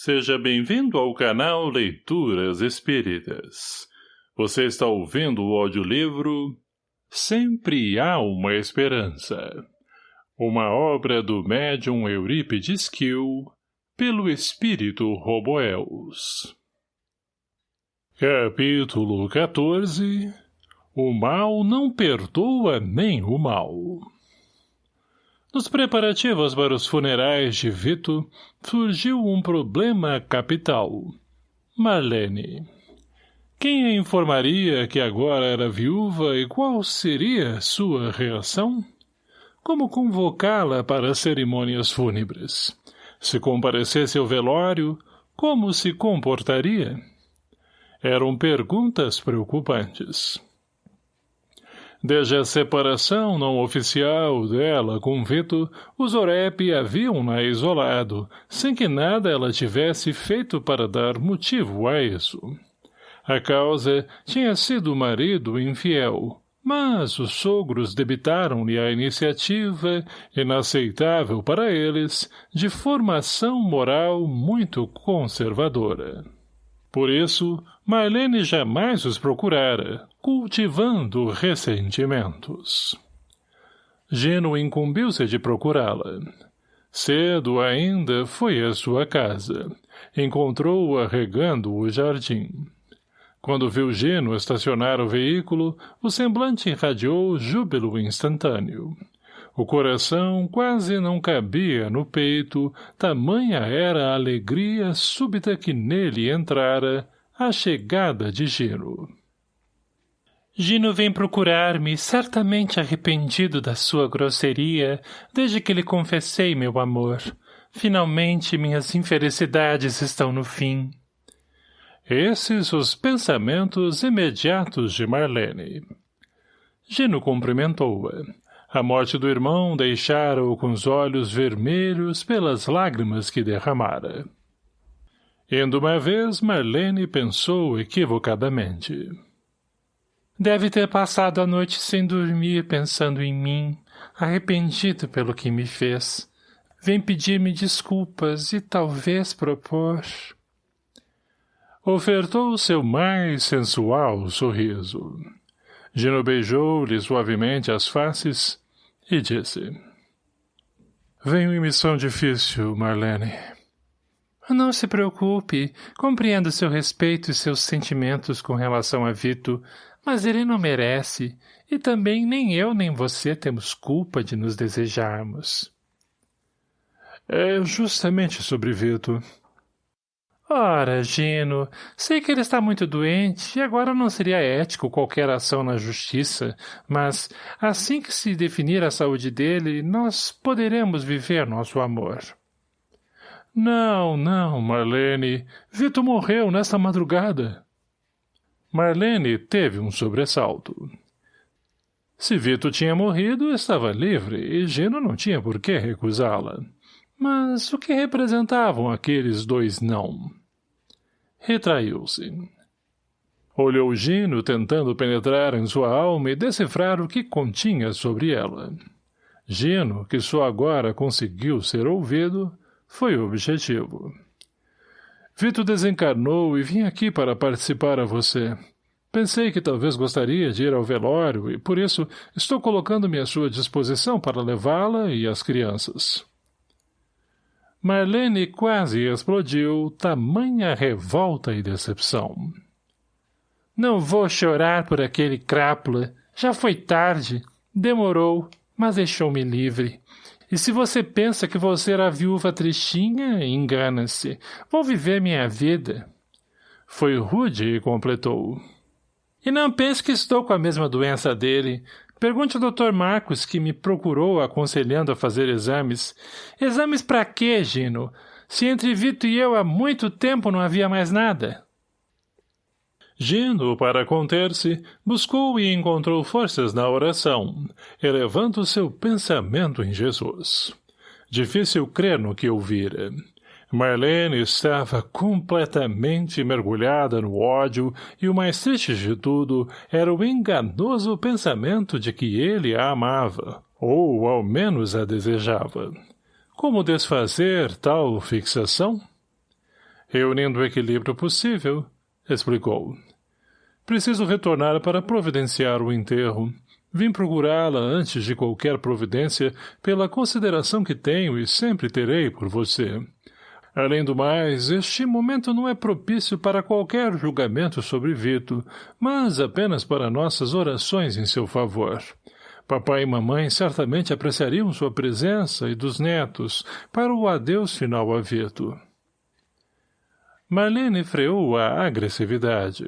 Seja bem-vindo ao canal Leituras Espíritas. Você está ouvindo o audiolivro Sempre Há Uma Esperança. Uma obra do médium Eurípides Kiel, pelo espírito Roboels. Capítulo 14 O mal não perdoa nem o mal. Nos preparativos para os funerais de Vito, surgiu um problema capital. Marlene. Quem a informaria que agora era viúva e qual seria sua reação? Como convocá-la para as cerimônias fúnebres? Se comparecesse ao velório, como se comportaria? Eram perguntas preocupantes. Desde a separação não oficial dela com Vito, os Orep haviam-na isolado, sem que nada ela tivesse feito para dar motivo a isso. A causa tinha sido o marido infiel, mas os sogros debitaram-lhe a iniciativa, inaceitável para eles, de formação moral muito conservadora. Por isso, Marlene jamais os procurara, cultivando ressentimentos. Gino incumbiu-se de procurá-la. Cedo ainda foi à sua casa. Encontrou-a regando o jardim. Quando viu Gino estacionar o veículo, o semblante irradiou júbilo instantâneo. O coração quase não cabia no peito, tamanha era a alegria súbita que nele entrara a chegada de Gino. Gino vem procurar-me, certamente arrependido da sua grosseria, desde que lhe confessei meu amor. Finalmente minhas infelicidades estão no fim. Esses os pensamentos imediatos de Marlene. Gino cumprimentou-a. A morte do irmão deixara-o com os olhos vermelhos pelas lágrimas que derramara. Indo uma vez, Marlene pensou equivocadamente. Deve ter passado a noite sem dormir pensando em mim, arrependido pelo que me fez. Vem pedir-me desculpas e talvez propor... Ofertou seu mais sensual sorriso. Gino beijou-lhe suavemente as faces e disse. Venho em missão difícil, Marlene. Não se preocupe. Compreendo seu respeito e seus sentimentos com relação a Vito, mas ele não merece, e também nem eu nem você temos culpa de nos desejarmos. É justamente sobre Vito. Ora, Gino, sei que ele está muito doente e agora não seria ético qualquer ação na justiça, mas assim que se definir a saúde dele, nós poderemos viver nosso amor. Não, não, Marlene. Vito morreu nesta madrugada. Marlene teve um sobressalto. Se Vito tinha morrido, estava livre e Gino não tinha por que recusá-la. Mas o que representavam aqueles dois não? Retraiu-se. Olhou Gino tentando penetrar em sua alma e decifrar o que continha sobre ela. Gino, que só agora conseguiu ser ouvido, foi o objetivo. Vito desencarnou e vim aqui para participar a você. Pensei que talvez gostaria de ir ao velório e, por isso, estou colocando-me à sua disposição para levá-la e as crianças. Marlene quase explodiu, tamanha revolta e decepção. Não vou chorar por aquele crápula. Já foi tarde. Demorou, mas deixou-me livre. E se você pensa que vou ser a viúva tristinha, engana-se. Vou viver minha vida. Foi rude e completou. E não pense que estou com a mesma doença dele. Pergunte ao Dr. Marcos, que me procurou aconselhando a fazer exames. Exames para quê, Gino? Se entre Vito e eu há muito tempo não havia mais nada. Gino, para conter-se, buscou e encontrou forças na oração, elevando seu pensamento em Jesus. Difícil crer no que ouvira. Marlene estava completamente mergulhada no ódio e o mais triste de tudo era o enganoso pensamento de que ele a amava, ou ao menos a desejava. Como desfazer tal fixação? Reunindo o equilíbrio possível, explicou. Preciso retornar para providenciar o enterro. Vim procurá-la antes de qualquer providência pela consideração que tenho e sempre terei por você. Além do mais, este momento não é propício para qualquer julgamento sobre Vito, mas apenas para nossas orações em seu favor. Papai e mamãe certamente apreciariam sua presença e dos netos para o adeus final a Vito. Marlene freou a agressividade.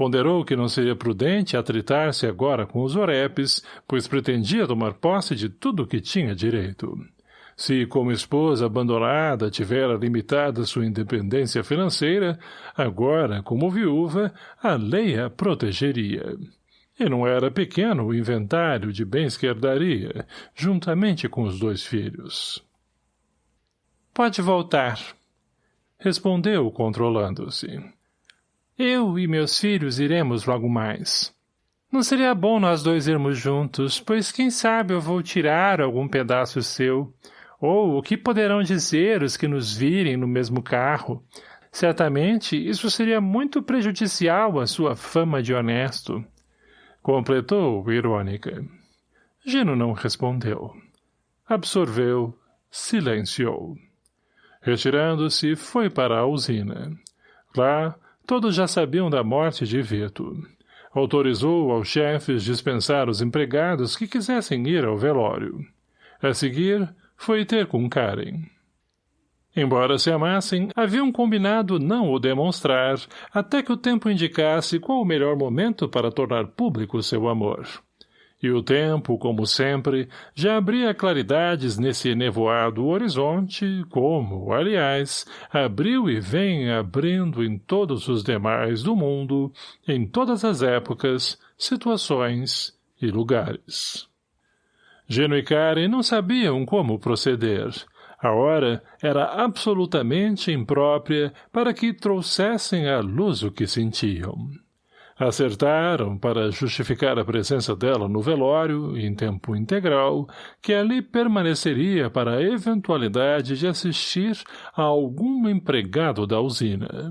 Ponderou que não seria prudente atritar-se agora com os orepes, pois pretendia tomar posse de tudo o que tinha direito. Se, como esposa abandonada, tivera limitada sua independência financeira, agora, como viúva, a lei a protegeria. E não era pequeno o inventário de bens que herdaria, juntamente com os dois filhos. Pode voltar, respondeu, controlando-se. Eu e meus filhos iremos logo mais. Não seria bom nós dois irmos juntos, pois quem sabe eu vou tirar algum pedaço seu. Ou o que poderão dizer os que nos virem no mesmo carro? Certamente isso seria muito prejudicial à sua fama de honesto. Completou, irônica. Gino não respondeu. Absorveu, silenciou. Retirando-se, foi para a usina. Lá, todos já sabiam da morte de Vito. Autorizou aos chefes dispensar os empregados que quisessem ir ao velório. A seguir, foi ter com Karen. Embora se amassem, haviam combinado não o demonstrar, até que o tempo indicasse qual o melhor momento para tornar público seu amor. E o tempo, como sempre, já abria claridades nesse nevoado horizonte, como, aliás, abriu e vem abrindo em todos os demais do mundo, em todas as épocas, situações e lugares. Geno e Karen não sabiam como proceder. A hora era absolutamente imprópria para que trouxessem à luz o que sentiam. Acertaram, para justificar a presença dela no velório, em tempo integral, que ali permaneceria para a eventualidade de assistir a algum empregado da usina.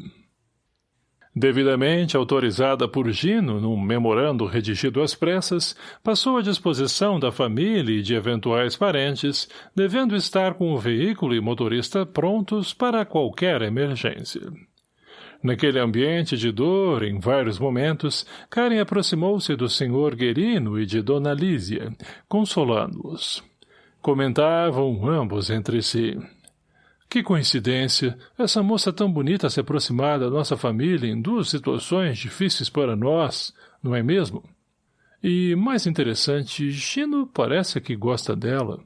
Devidamente autorizada por Gino num memorando redigido às pressas, passou à disposição da família e de eventuais parentes, devendo estar com o veículo e motorista prontos para qualquer emergência. Naquele ambiente de dor, em vários momentos, Karen aproximou-se do senhor Guerino e de Dona Lísia, consolando-os. Comentavam ambos entre si. Que coincidência, essa moça tão bonita se aproximar da nossa família em duas situações difíceis para nós, não é mesmo? E, mais interessante, Gino parece que gosta dela.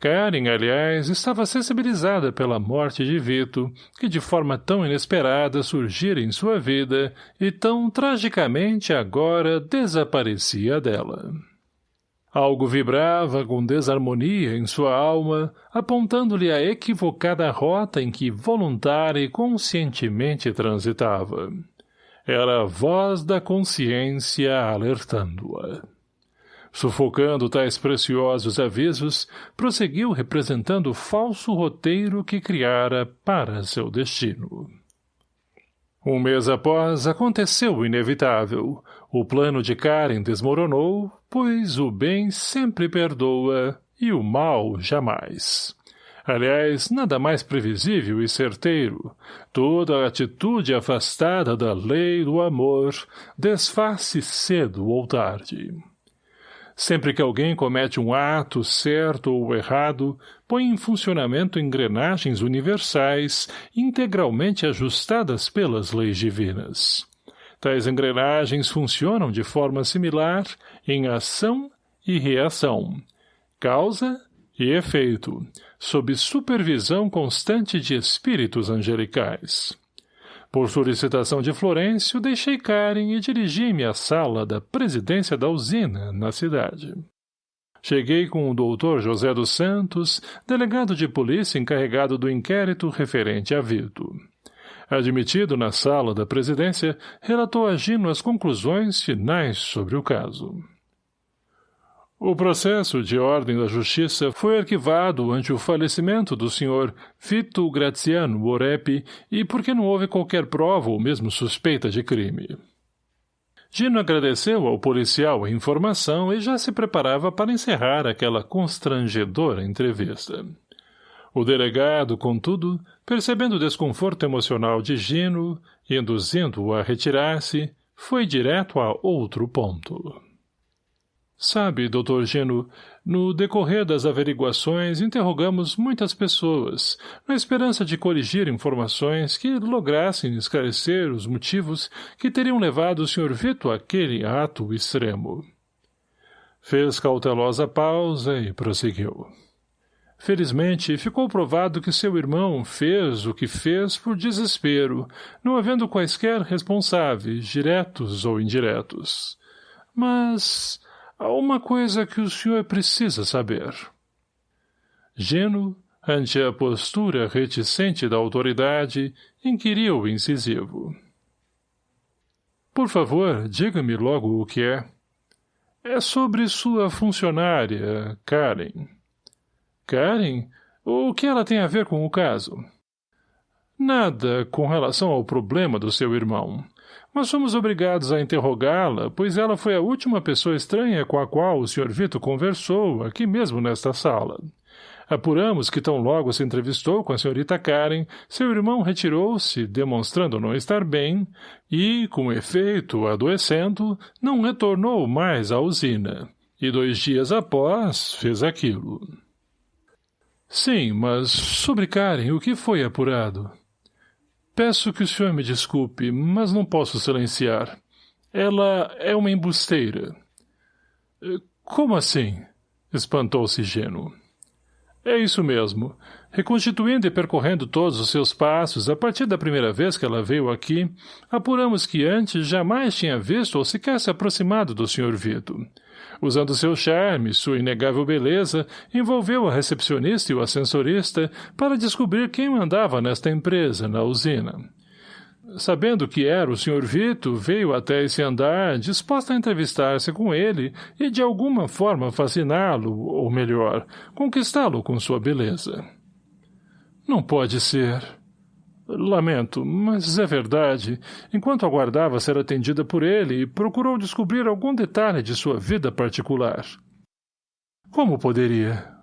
Karen, aliás, estava sensibilizada pela morte de Vito, que de forma tão inesperada surgira em sua vida e tão tragicamente agora desaparecia dela. Algo vibrava com desarmonia em sua alma, apontando-lhe a equivocada rota em que voluntária e conscientemente transitava. Era a voz da consciência alertando-a. Sufocando tais preciosos avisos, prosseguiu representando o falso roteiro que criara para seu destino. Um mês após, aconteceu o inevitável. O plano de Karen desmoronou, pois o bem sempre perdoa e o mal jamais. Aliás, nada mais previsível e certeiro. Toda atitude afastada da lei do amor desfaz-se cedo ou tarde. Sempre que alguém comete um ato certo ou errado, põe em funcionamento engrenagens universais integralmente ajustadas pelas leis divinas. Tais engrenagens funcionam de forma similar em ação e reação, causa e efeito, sob supervisão constante de espíritos angelicais. Por solicitação de Florencio, deixei Karen e dirigi-me à sala da presidência da usina, na cidade. Cheguei com o doutor José dos Santos, delegado de polícia encarregado do inquérito referente a Vito. Admitido na sala da presidência, relatou a Gino as conclusões finais sobre o caso. O processo de ordem da justiça foi arquivado ante o falecimento do Sr. Vito Graziano Orepi e porque não houve qualquer prova ou mesmo suspeita de crime. Gino agradeceu ao policial a informação e já se preparava para encerrar aquela constrangedora entrevista. O delegado, contudo, percebendo o desconforto emocional de Gino, induzindo-o a retirar-se, foi direto a outro ponto. Sabe, doutor Gino, no decorrer das averiguações interrogamos muitas pessoas, na esperança de corrigir informações que lograssem esclarecer os motivos que teriam levado o Sr. Vito àquele ato extremo. Fez cautelosa pausa e prosseguiu. Felizmente, ficou provado que seu irmão fez o que fez por desespero, não havendo quaisquer responsáveis, diretos ou indiretos. Mas Há uma coisa que o senhor precisa saber. Geno, ante a postura reticente da autoridade, inquiriu incisivo. Por favor, diga-me logo o que é. É sobre sua funcionária, Karen. Karen? O que ela tem a ver com o caso? Nada com relação ao problema do seu irmão mas fomos obrigados a interrogá-la, pois ela foi a última pessoa estranha com a qual o Sr. Vito conversou, aqui mesmo nesta sala. Apuramos que tão logo se entrevistou com a senhorita Karen, seu irmão retirou-se, demonstrando não estar bem, e, com efeito, adoecendo, não retornou mais à usina. E dois dias após, fez aquilo. Sim, mas sobre Karen, o que foi apurado? Peço que o senhor me desculpe, mas não posso silenciar. Ela é uma embusteira. Eh, como assim? Espantou-se Geno. É isso mesmo. Reconstituindo e percorrendo todos os seus passos, a partir da primeira vez que ela veio aqui, apuramos que antes jamais tinha visto ou sequer se aproximado do Sr. Vito usando seu charme, sua inegável beleza, envolveu a recepcionista e o ascensorista para descobrir quem mandava nesta empresa, na usina. Sabendo que era o Sr. Vito, veio até esse andar, disposta a entrevistar-se com ele e de alguma forma fasciná-lo, ou melhor, conquistá-lo com sua beleza. Não pode ser. Lamento, mas é verdade. Enquanto aguardava ser atendida por ele, procurou descobrir algum detalhe de sua vida particular. Como poderia?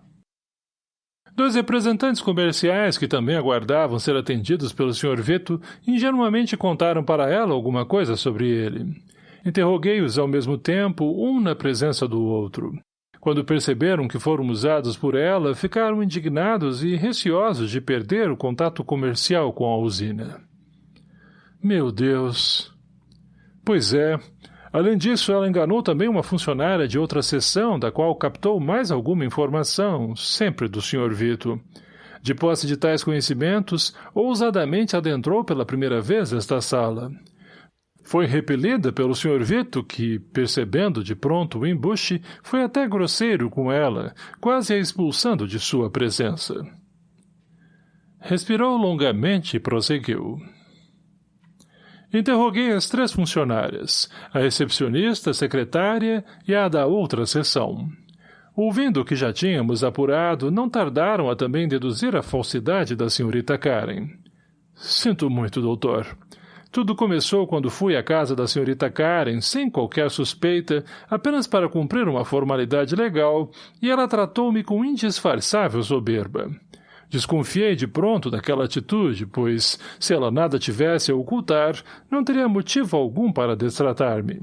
Dois representantes comerciais que também aguardavam ser atendidos pelo Sr. Vito ingenuamente contaram para ela alguma coisa sobre ele. Interroguei-os ao mesmo tempo, um na presença do outro. Quando perceberam que foram usados por ela, ficaram indignados e receosos de perder o contato comercial com a usina. Meu Deus! Pois é. Além disso, ela enganou também uma funcionária de outra seção, da qual captou mais alguma informação, sempre do Sr. Vito. De posse de tais conhecimentos, ousadamente adentrou pela primeira vez esta sala. Foi repelida pelo Sr. Vito, que, percebendo de pronto o embuste, foi até grosseiro com ela, quase a expulsando de sua presença. Respirou longamente e prosseguiu. Interroguei as três funcionárias, a recepcionista, a secretária e a da outra sessão. Ouvindo o que já tínhamos apurado, não tardaram a também deduzir a falsidade da senhorita Karen. Sinto muito, doutor. Tudo começou quando fui à casa da senhorita Karen, sem qualquer suspeita, apenas para cumprir uma formalidade legal, e ela tratou-me com indisfarçável soberba. Desconfiei de pronto daquela atitude, pois, se ela nada tivesse a ocultar, não teria motivo algum para destratar-me.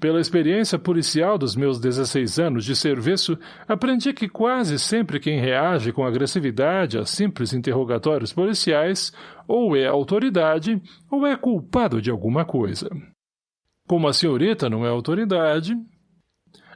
Pela experiência policial dos meus 16 anos de serviço, aprendi que quase sempre quem reage com agressividade a simples interrogatórios policiais ou é autoridade ou é culpado de alguma coisa. Como a senhorita não é autoridade,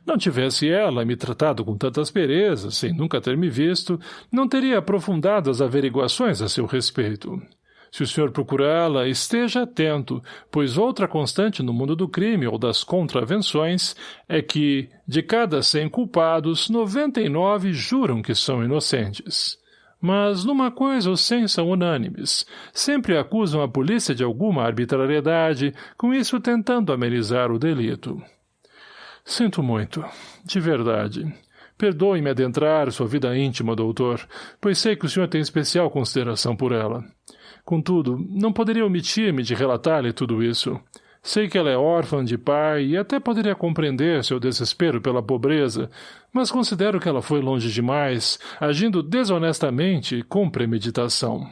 não tivesse ela me tratado com tanta aspereza, sem nunca ter me visto, não teria aprofundado as averiguações a seu respeito. Se o senhor procurá-la, esteja atento, pois outra constante no mundo do crime ou das contravenções é que, de cada cem culpados, noventa e nove juram que são inocentes. Mas numa coisa os cem são unânimes. Sempre acusam a polícia de alguma arbitrariedade, com isso tentando amenizar o delito. Sinto muito. De verdade. Perdoe-me adentrar sua vida íntima, doutor, pois sei que o senhor tem especial consideração por ela. Contudo, não poderia omitir-me de relatar-lhe tudo isso. Sei que ela é órfã de pai e até poderia compreender seu desespero pela pobreza, mas considero que ela foi longe demais, agindo desonestamente com premeditação.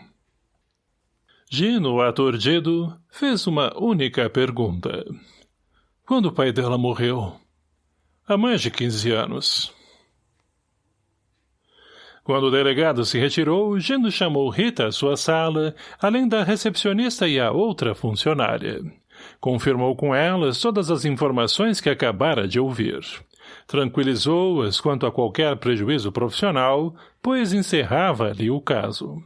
Gino, aturdido, fez uma única pergunta. Quando o pai dela morreu? Há mais de quinze anos. Quando o delegado se retirou, Gino chamou Rita à sua sala, além da recepcionista e a outra funcionária. Confirmou com elas todas as informações que acabara de ouvir. Tranquilizou-as quanto a qualquer prejuízo profissional, pois encerrava ali o caso.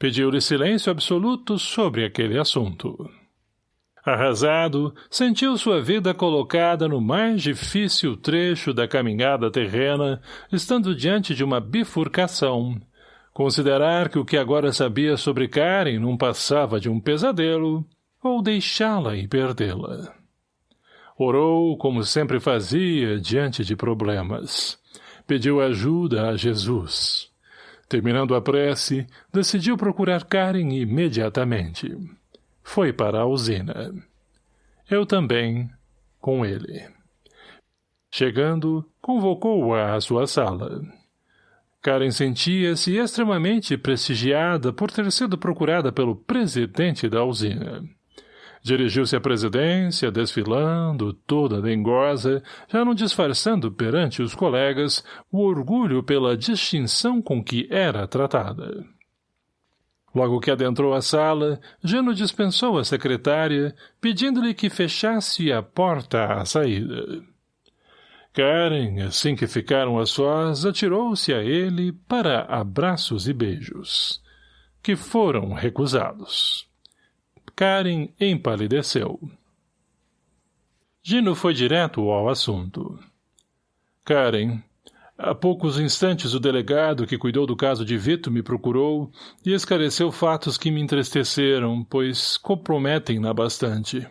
Pediu-lhe silêncio absoluto sobre aquele assunto. Arrasado, sentiu sua vida colocada no mais difícil trecho da caminhada terrena, estando diante de uma bifurcação. Considerar que o que agora sabia sobre Karen não passava de um pesadelo, ou deixá-la e perdê-la. Orou, como sempre fazia, diante de problemas. Pediu ajuda a Jesus. Terminando a prece, decidiu procurar Karen imediatamente. Foi para a usina. Eu também, com ele. Chegando, convocou-a à sua sala. Karen sentia-se extremamente prestigiada por ter sido procurada pelo presidente da usina. Dirigiu-se à presidência, desfilando, toda dengosa, já não disfarçando perante os colegas o orgulho pela distinção com que era tratada. Logo que adentrou a sala, Jano dispensou a secretária, pedindo-lhe que fechasse a porta à saída. Karen, assim que ficaram a sós, atirou-se a ele para abraços e beijos, que foram recusados. Karen empalideceu. Gino foi direto ao assunto. Karen, Há poucos instantes o delegado que cuidou do caso de Vito me procurou e esclareceu fatos que me entristeceram, pois comprometem-na bastante.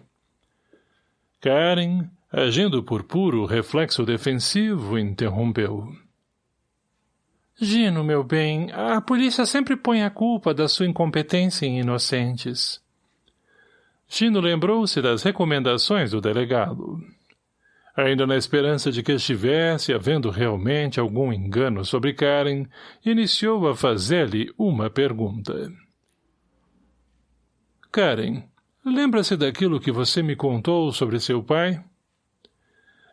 Karen, agindo por puro reflexo defensivo, interrompeu. Gino, meu bem, a polícia sempre põe a culpa da sua incompetência em inocentes. Gino lembrou-se das recomendações do delegado ainda na esperança de que estivesse havendo realmente algum engano sobre Karen, iniciou a fazer-lhe uma pergunta. Karen, lembra-se daquilo que você me contou sobre seu pai?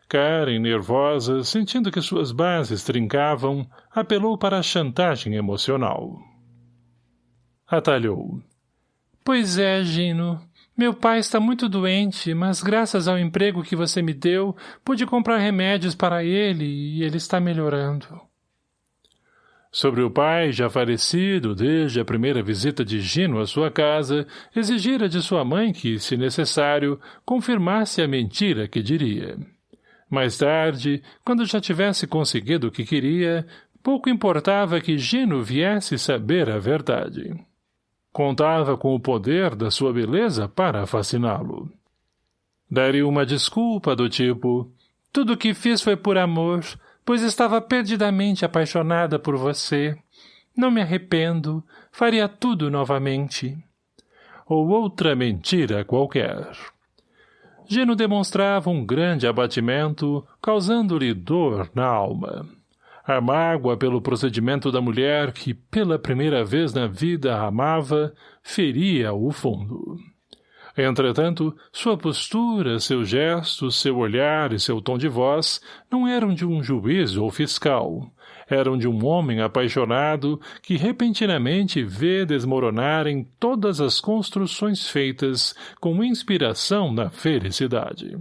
Karen, nervosa, sentindo que suas bases trincavam, apelou para a chantagem emocional. Atalhou. Pois é, Gino. Meu pai está muito doente, mas graças ao emprego que você me deu, pude comprar remédios para ele e ele está melhorando. Sobre o pai, já falecido desde a primeira visita de Gino à sua casa, exigira de sua mãe que, se necessário, confirmasse a mentira que diria. Mais tarde, quando já tivesse conseguido o que queria, pouco importava que Gino viesse saber a verdade. Contava com o poder da sua beleza para fasciná-lo. Daria uma desculpa do tipo, tudo o que fiz foi por amor, pois estava perdidamente apaixonada por você. Não me arrependo, faria tudo novamente. Ou outra mentira qualquer. Gino demonstrava um grande abatimento, causando-lhe dor na alma a mágoa pelo procedimento da mulher que, pela primeira vez na vida, amava, feria o fundo. Entretanto, sua postura, seus gestos, seu olhar e seu tom de voz não eram de um juiz ou fiscal. Eram de um homem apaixonado que repentinamente vê desmoronarem todas as construções feitas com inspiração na felicidade.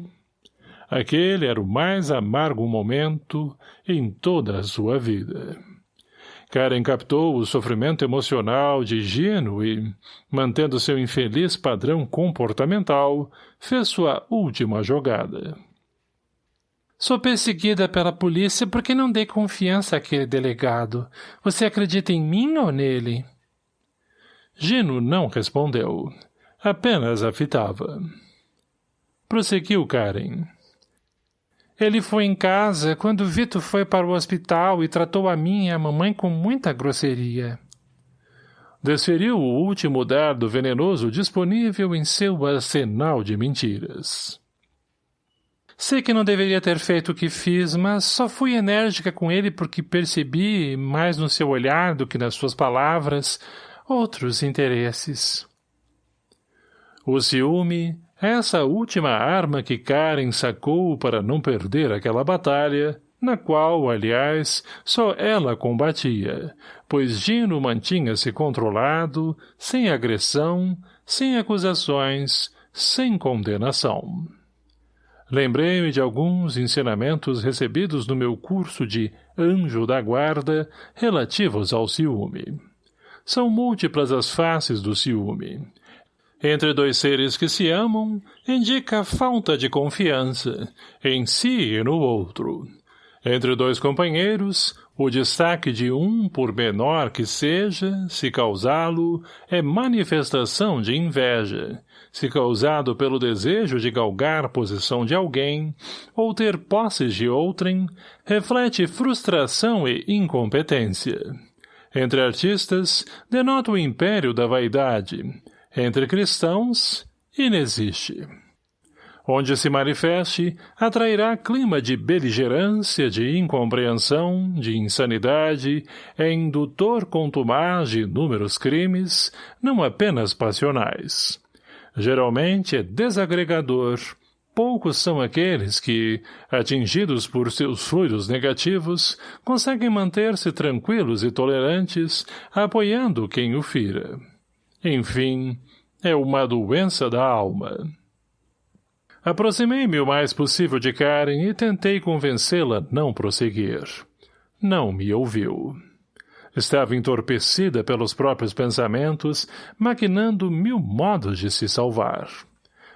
Aquele era o mais amargo momento em toda a sua vida. Karen captou o sofrimento emocional de Gino e, mantendo seu infeliz padrão comportamental, fez sua última jogada. Sou perseguida pela polícia porque não dei confiança àquele delegado. Você acredita em mim ou nele? Gino não respondeu. Apenas a fitava. Prosseguiu Karen. Ele foi em casa quando Vito foi para o hospital e tratou a mim e a mamãe com muita grosseria. Desferiu o último dardo venenoso disponível em seu arsenal de mentiras. Sei que não deveria ter feito o que fiz, mas só fui enérgica com ele porque percebi, mais no seu olhar do que nas suas palavras, outros interesses. O ciúme, essa última arma que Karen sacou para não perder aquela batalha, na qual, aliás, só ela combatia, pois Gino mantinha-se controlado, sem agressão, sem acusações, sem condenação. Lembrei-me de alguns ensinamentos recebidos no meu curso de Anjo da Guarda relativos ao ciúme. São múltiplas as faces do ciúme. Entre dois seres que se amam, indica falta de confiança, em si e no outro. Entre dois companheiros, o destaque de um, por menor que seja, se causá-lo, é manifestação de inveja, se causado pelo desejo de galgar posição de alguém, ou ter posses de outrem, reflete frustração e incompetência. Entre artistas, denota o império da vaidade. Entre cristãos, inexiste. Onde se manifeste, atrairá clima de beligerância, de incompreensão, de insanidade, é indutor contumaz de inúmeros crimes, não apenas passionais. Geralmente é desagregador. Poucos são aqueles que, atingidos por seus fluidos negativos, conseguem manter-se tranquilos e tolerantes, apoiando quem o fira. Enfim, é uma doença da alma. Aproximei-me o mais possível de Karen e tentei convencê-la não prosseguir. Não me ouviu. Estava entorpecida pelos próprios pensamentos, maquinando mil modos de se salvar.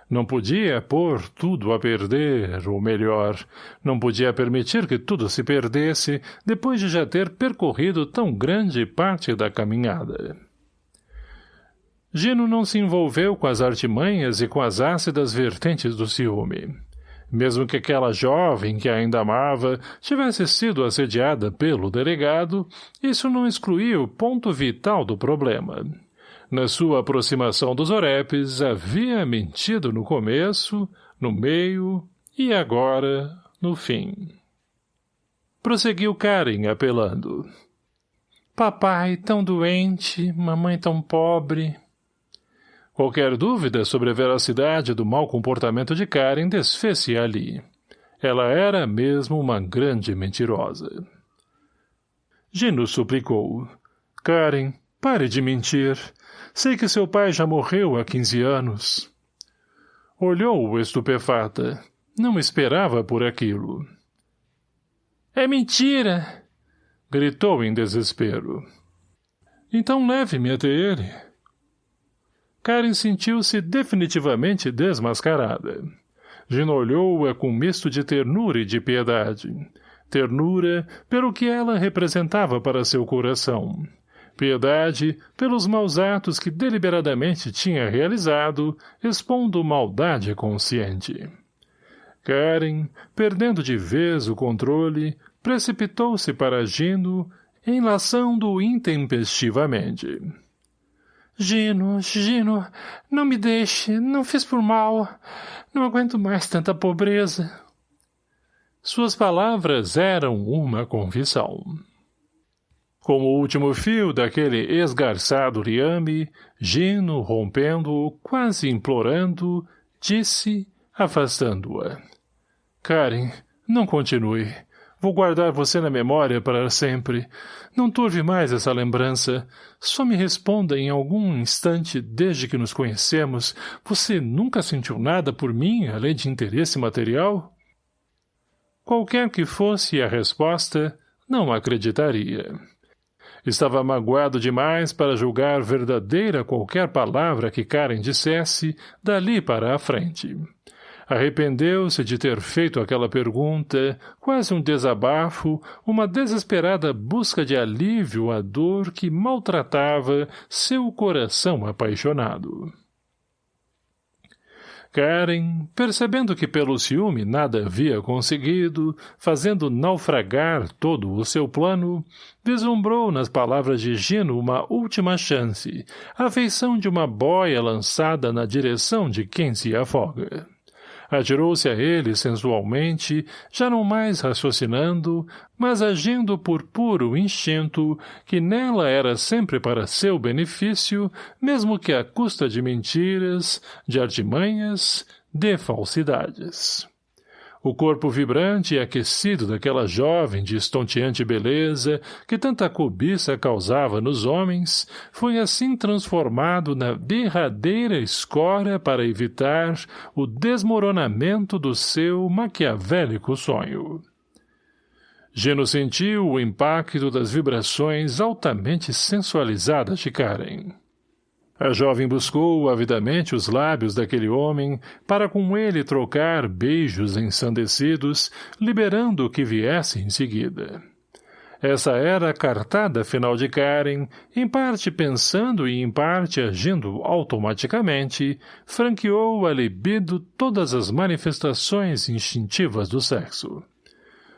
Não podia pôr tudo a perder, ou melhor, não podia permitir que tudo se perdesse depois de já ter percorrido tão grande parte da caminhada. Gino não se envolveu com as artimanhas e com as ácidas vertentes do ciúme. Mesmo que aquela jovem que ainda amava tivesse sido assediada pelo delegado, isso não excluía o ponto vital do problema. Na sua aproximação dos orepes, havia mentido no começo, no meio e agora, no fim. Prosseguiu Karen, apelando. Papai tão doente, mamãe tão pobre, Qualquer dúvida sobre a veracidade do mau comportamento de Karen desfez-se ali. Ela era mesmo uma grande mentirosa. Gino suplicou. Karen, pare de mentir. Sei que seu pai já morreu há quinze anos. Olhou-o estupefata. Não esperava por aquilo. É mentira! Gritou em desespero. Então leve-me até ele. Karen sentiu-se definitivamente desmascarada. Gina olhou-a com misto de ternura e de piedade. Ternura pelo que ela representava para seu coração. Piedade pelos maus atos que deliberadamente tinha realizado, expondo maldade consciente. Karen, perdendo de vez o controle, precipitou-se para Gino, enlaçando-o intempestivamente. Gino, Gino, não me deixe, não fiz por mal. Não aguento mais tanta pobreza. Suas palavras eram uma confissão. Como o último fio daquele esgarçado liame, Gino, rompendo-o, quase implorando, disse, afastando-a. Karen, não continue. Vou guardar você na memória para sempre. Não turve mais essa lembrança. Só me responda em algum instante, desde que nos conhecemos, você nunca sentiu nada por mim, além de interesse material? Qualquer que fosse a resposta, não acreditaria. Estava magoado demais para julgar verdadeira qualquer palavra que Karen dissesse dali para a frente. Arrependeu-se de ter feito aquela pergunta, quase um desabafo, uma desesperada busca de alívio à dor que maltratava seu coração apaixonado. Karen, percebendo que pelo ciúme nada havia conseguido, fazendo naufragar todo o seu plano, vislumbrou nas palavras de Gino uma última chance, a feição de uma boia lançada na direção de quem se afoga. Atirou-se a ele sensualmente, já não mais raciocinando, mas agindo por puro instinto, que nela era sempre para seu benefício, mesmo que à custa de mentiras, de artimanhas, de falsidades. O corpo vibrante e aquecido daquela jovem de estonteante beleza, que tanta cobiça causava nos homens, foi assim transformado na derradeira escória para evitar o desmoronamento do seu maquiavélico sonho. Geno sentiu o impacto das vibrações altamente sensualizadas de Karen. A jovem buscou avidamente os lábios daquele homem para com ele trocar beijos ensandecidos, liberando o que viesse em seguida. Essa era a cartada final de Karen, em parte pensando e em parte agindo automaticamente, franqueou a libido todas as manifestações instintivas do sexo.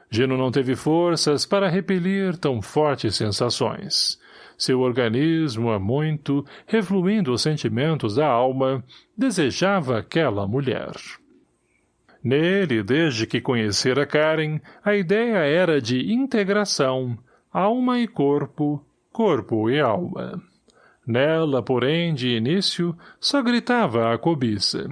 Gino não teve forças para repelir tão fortes sensações. Seu organismo, há muito, refluindo os sentimentos da alma, desejava aquela mulher. Nele, desde que conhecera Karen, a ideia era de integração, alma e corpo, corpo e alma. Nela, porém, de início, só gritava a cobiça.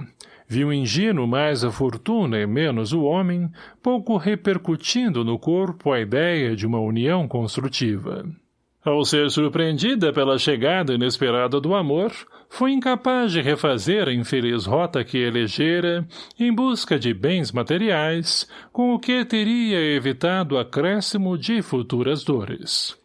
Viu Gino mais a fortuna e menos o homem, pouco repercutindo no corpo a ideia de uma união construtiva. Ao ser surpreendida pela chegada inesperada do amor, foi incapaz de refazer a infeliz rota que elegera em busca de bens materiais, com o que teria evitado acréscimo de futuras dores.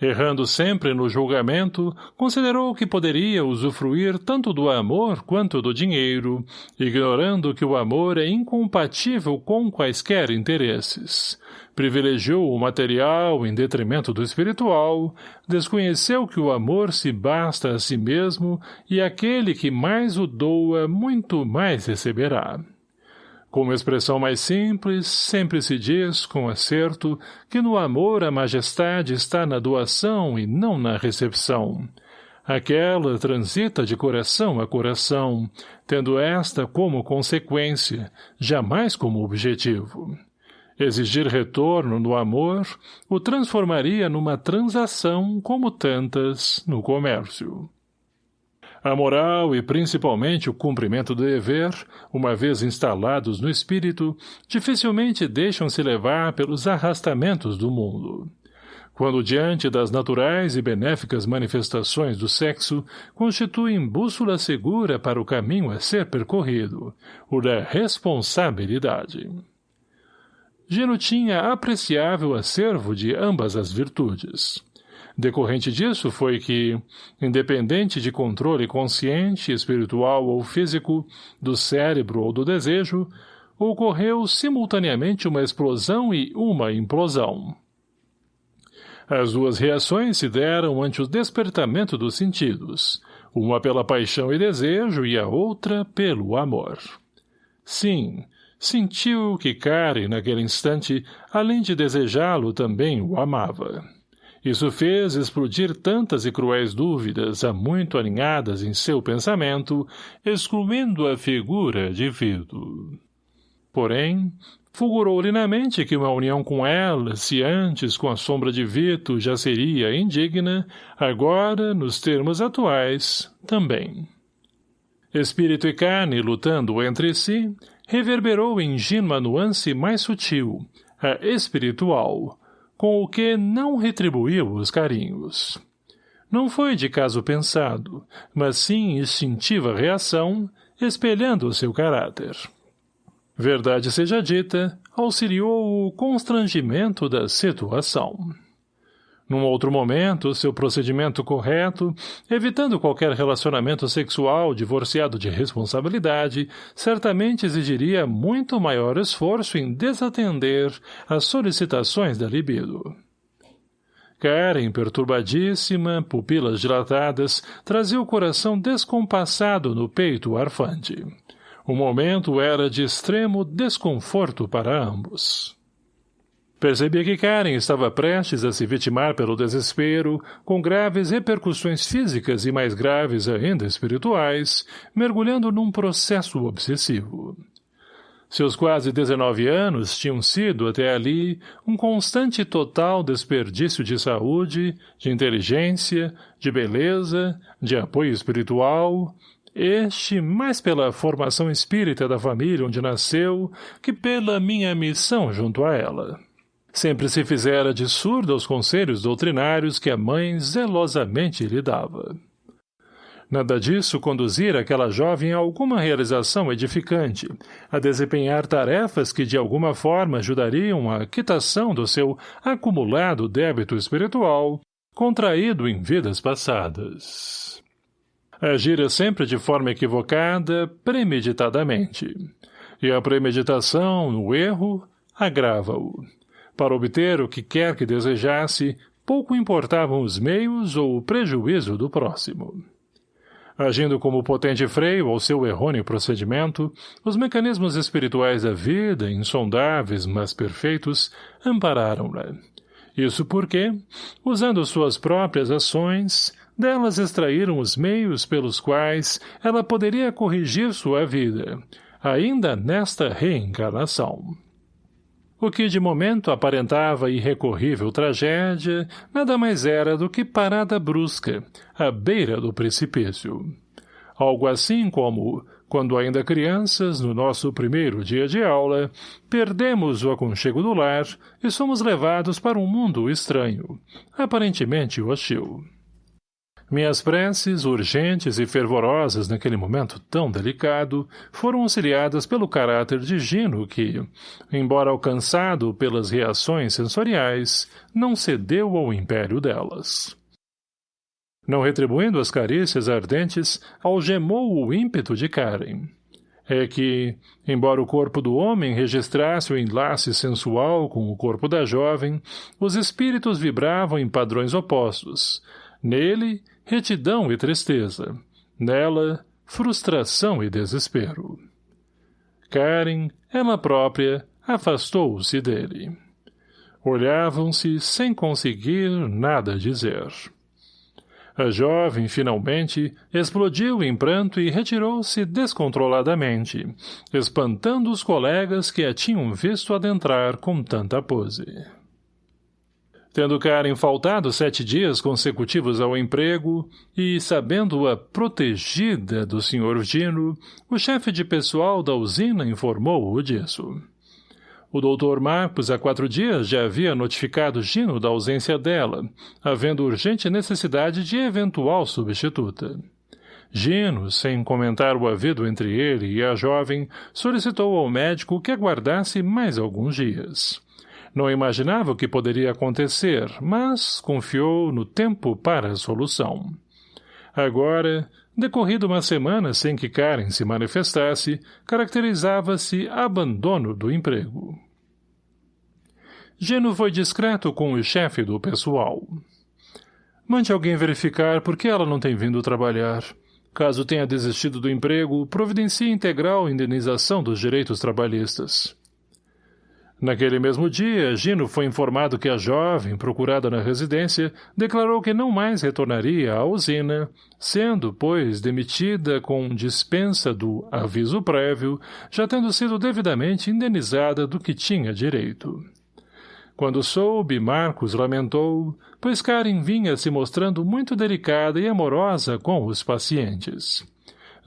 Errando sempre no julgamento, considerou que poderia usufruir tanto do amor quanto do dinheiro, ignorando que o amor é incompatível com quaisquer interesses, privilegiou o material em detrimento do espiritual, desconheceu que o amor se basta a si mesmo e aquele que mais o doa muito mais receberá. Como expressão mais simples, sempre se diz, com acerto, que no amor a majestade está na doação e não na recepção. Aquela transita de coração a coração, tendo esta como consequência, jamais como objetivo. Exigir retorno no amor o transformaria numa transação como tantas no comércio. A moral e principalmente o cumprimento do dever, uma vez instalados no espírito, dificilmente deixam-se levar pelos arrastamentos do mundo. Quando diante das naturais e benéficas manifestações do sexo, constituem bússola segura para o caminho a ser percorrido, o da responsabilidade. Gino tinha apreciável acervo de ambas as virtudes. Decorrente disso foi que, independente de controle consciente, espiritual ou físico, do cérebro ou do desejo, ocorreu simultaneamente uma explosão e uma implosão. As duas reações se deram ante o despertamento dos sentidos, uma pela paixão e desejo e a outra pelo amor. Sim, Sentiu que Karen, naquele instante, além de desejá-lo, também o amava. Isso fez explodir tantas e cruéis dúvidas, há muito alinhadas em seu pensamento, excluindo a figura de Vito. Porém, fulgurou-lhe na mente que uma união com ela, se antes com a sombra de Vito já seria indigna, agora, nos termos atuais, também. Espírito e carne lutando entre si, reverberou em ingênua nuance mais sutil, a espiritual, com o que não retribuiu os carinhos. Não foi de caso pensado, mas sim instintiva reação, espelhando o seu caráter. Verdade seja dita, auxiliou o constrangimento da situação. Num outro momento, seu procedimento correto, evitando qualquer relacionamento sexual divorciado de responsabilidade, certamente exigiria muito maior esforço em desatender as solicitações da libido. Karen, perturbadíssima, pupilas dilatadas, trazia o coração descompassado no peito arfante. O momento era de extremo desconforto para ambos. Percebi que Karen estava prestes a se vitimar pelo desespero, com graves repercussões físicas e mais graves ainda espirituais, mergulhando num processo obsessivo. Seus quase 19 anos tinham sido, até ali, um constante e total desperdício de saúde, de inteligência, de beleza, de apoio espiritual, este mais pela formação espírita da família onde nasceu que pela minha missão junto a ela. Sempre se fizera de surdo aos conselhos doutrinários que a mãe zelosamente lhe dava. Nada disso conduzir aquela jovem a alguma realização edificante, a desempenhar tarefas que de alguma forma ajudariam à quitação do seu acumulado débito espiritual, contraído em vidas passadas. Agira sempre de forma equivocada, premeditadamente. E a premeditação, no erro, agrava-o. Para obter o que quer que desejasse, pouco importavam os meios ou o prejuízo do próximo. Agindo como potente freio ao seu errôneo procedimento, os mecanismos espirituais da vida, insondáveis, mas perfeitos, ampararam-na. Isso porque, usando suas próprias ações, delas extraíram os meios pelos quais ela poderia corrigir sua vida, ainda nesta reencarnação. O que de momento aparentava irrecorrível tragédia, nada mais era do que parada brusca, à beira do precipício. Algo assim como, quando ainda crianças, no nosso primeiro dia de aula, perdemos o aconchego do lar e somos levados para um mundo estranho, aparentemente hostil. Minhas preces, urgentes e fervorosas naquele momento tão delicado, foram auxiliadas pelo caráter de Gino que, embora alcançado pelas reações sensoriais, não cedeu ao império delas. Não retribuindo as carícias ardentes, algemou o ímpeto de Karen. É que, embora o corpo do homem registrasse o enlace sensual com o corpo da jovem, os espíritos vibravam em padrões opostos. Nele, retidão e tristeza. Nela, frustração e desespero. Karen, ela própria, afastou-se dele. Olhavam-se sem conseguir nada dizer. A jovem, finalmente, explodiu em pranto e retirou-se descontroladamente, espantando os colegas que a tinham visto adentrar com tanta pose. Tendo Karen faltado sete dias consecutivos ao emprego e, sabendo-a protegida do Sr. Dino, o chefe de pessoal da usina informou-o disso. O doutor Marcos há quatro dias já havia notificado Gino da ausência dela, havendo urgente necessidade de eventual substituta. Gino, sem comentar o havido entre ele e a jovem, solicitou ao médico que aguardasse mais alguns dias. Não imaginava o que poderia acontecer, mas confiou no tempo para a solução. Agora, decorrido uma semana sem que Karen se manifestasse, caracterizava-se abandono do emprego. Geno foi discreto com o chefe do pessoal. Mande alguém verificar por que ela não tem vindo trabalhar. Caso tenha desistido do emprego, providencie integral indenização dos direitos trabalhistas. Naquele mesmo dia, Gino foi informado que a jovem, procurada na residência, declarou que não mais retornaria à usina, sendo, pois, demitida com dispensa do aviso prévio, já tendo sido devidamente indenizada do que tinha direito. Quando soube, Marcos lamentou, pois Karen vinha se mostrando muito delicada e amorosa com os pacientes.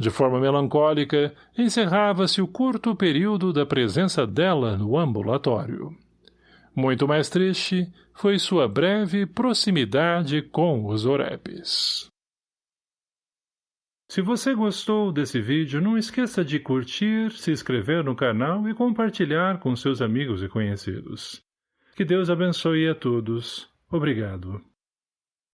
De forma melancólica, encerrava-se o curto período da presença dela no ambulatório. Muito mais triste foi sua breve proximidade com os orepes. Se você gostou desse vídeo, não esqueça de curtir, se inscrever no canal e compartilhar com seus amigos e conhecidos. Que Deus abençoe a todos. Obrigado.